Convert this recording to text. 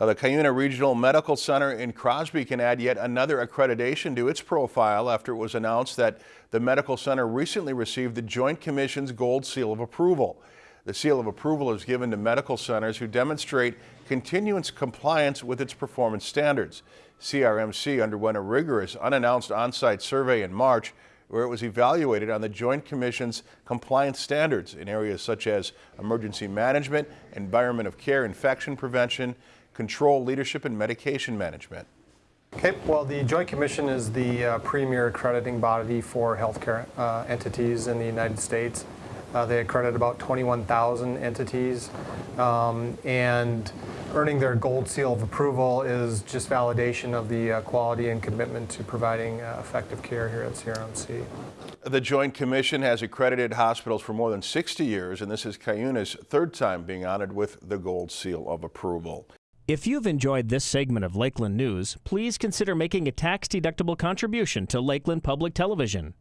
Uh, The Cuyuna Regional Medical Center in Crosby can add yet another accreditation to its profile after it was announced that the medical center recently received the Joint Commission's Gold Seal of Approval. The seal of approval is given to medical centers who demonstrate continuance compliance with its performance standards. CRMC underwent a rigorous unannounced on-site survey in March where it was evaluated on the Joint Commission's compliance standards in areas such as emergency management, environment of care, infection prevention, control, leadership, and medication management. Okay, well, the Joint Commission is the uh, premier accrediting body for healthcare uh, entities in the United States. Uh, They accredit about 21,000 entities, um, and earning their gold seal of approval is just validation of the uh, quality and commitment to providing uh, effective care here at CRMC. The Joint Commission has accredited hospitals for more than 60 years, and this is Cuyuna's third time being honored with the Gold Seal of Approval. If you've enjoyed this segment of Lakeland News, please consider making a tax-deductible contribution to Lakeland Public Television.